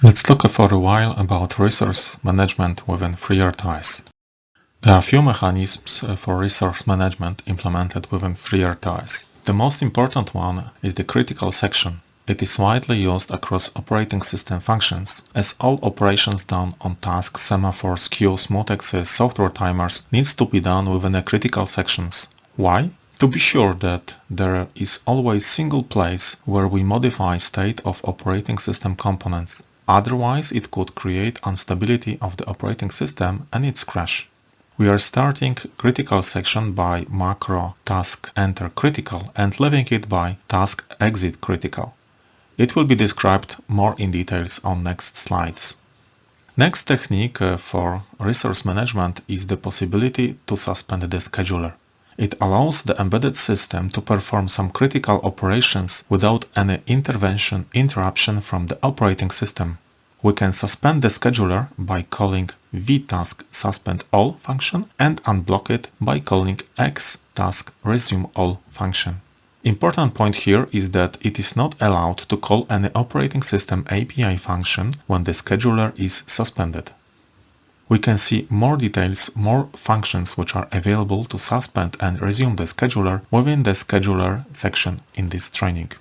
Let's talk for a while about resource management within FreeRTOS. There are few mechanisms for resource management implemented within FreeRTOS. The most important one is the critical section. It is widely used across operating system functions, as all operations done on tasks, semaphores, queues, mutexes, software timers needs to be done within the critical sections. Why? To be sure that there is always single place where we modify state of operating system components. Otherwise it could create instability of the operating system and its crash. We are starting critical section by macro task enter critical and leaving it by task exit critical. It will be described more in details on next slides. Next technique uh, for resource management is the possibility to suspend the scheduler. It allows the embedded system to perform some critical operations without any intervention interruption from the operating system. We can suspend the scheduler by calling vtask suspend all function and unblock it by calling xtask resume all function. Important point here is that it is not allowed to call any operating system API function when the scheduler is suspended. We can see more details, more functions which are available to suspend and resume the scheduler within the scheduler section in this training.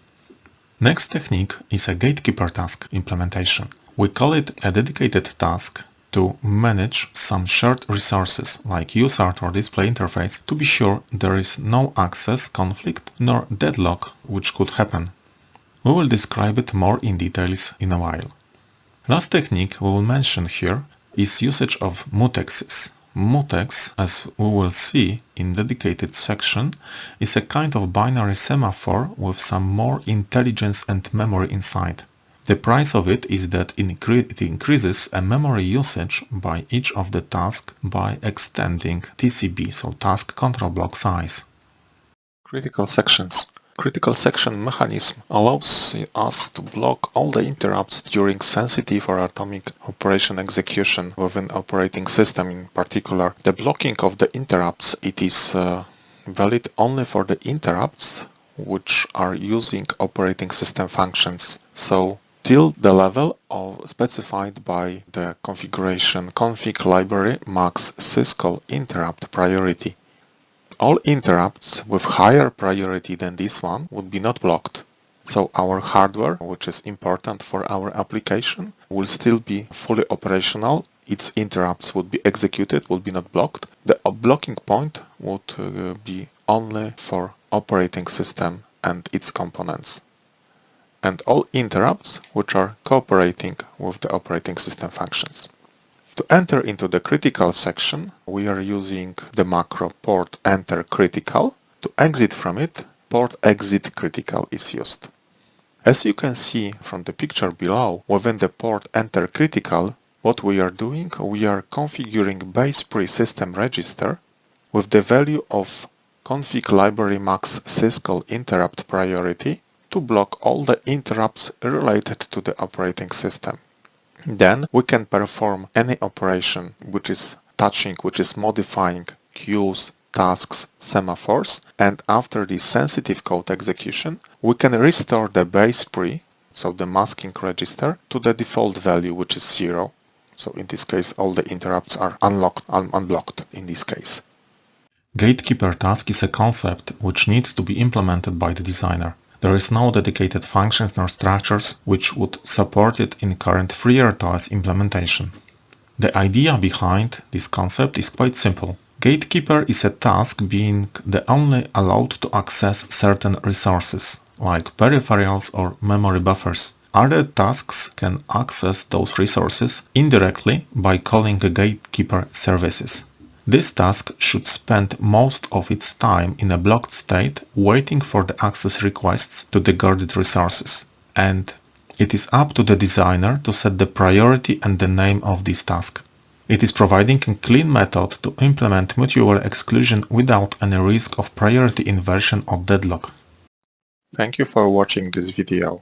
Next technique is a gatekeeper task implementation. We call it a dedicated task to manage some shared resources like USART or display interface to be sure there is no access conflict nor deadlock which could happen. We will describe it more in details in a while. Last technique we will mention here is usage of mutexes. Mutex, as we will see in dedicated section, is a kind of binary semaphore with some more intelligence and memory inside. The price of it is that it increases a memory usage by each of the tasks by extending TCB, so task control block size. Critical sections critical section mechanism allows us to block all the interrupts during sensitive or atomic operation execution within operating system in particular. The blocking of the interrupts, it is uh, valid only for the interrupts which are using operating system functions. So till the level of specified by the configuration config library max syscall interrupt priority. All interrupts with higher priority than this one would be not blocked. So our hardware, which is important for our application, will still be fully operational. Its interrupts would be executed, would be not blocked. The blocking point would uh, be only for operating system and its components. And all interrupts which are cooperating with the operating system functions. To enter into the critical section, we are using the macro port enter critical. To exit from it, port exit critical is used. As you can see from the picture below, within the port enter critical, what we are doing, we are configuring BASEPRI-system register with the value of config library max syscall interrupt priority to block all the interrupts related to the operating system. Then we can perform any operation which is touching, which is modifying queues, tasks, semaphores, and after this sensitive code execution, we can restore the BASEPRI, so the masking register, to the default value, which is zero. So in this case, all the interrupts are unlocked, un unblocked in this case. Gatekeeper task is a concept which needs to be implemented by the designer. There is no dedicated functions nor structures which would support it in current FreeRTOS implementation. The idea behind this concept is quite simple. Gatekeeper is a task being the only allowed to access certain resources, like peripherals or memory buffers. Other tasks can access those resources indirectly by calling gatekeeper services. This task should spend most of its time in a blocked state waiting for the access requests to the guarded resources. And it is up to the designer to set the priority and the name of this task. It is providing a clean method to implement mutual exclusion without any risk of priority inversion or deadlock. Thank you for watching this video.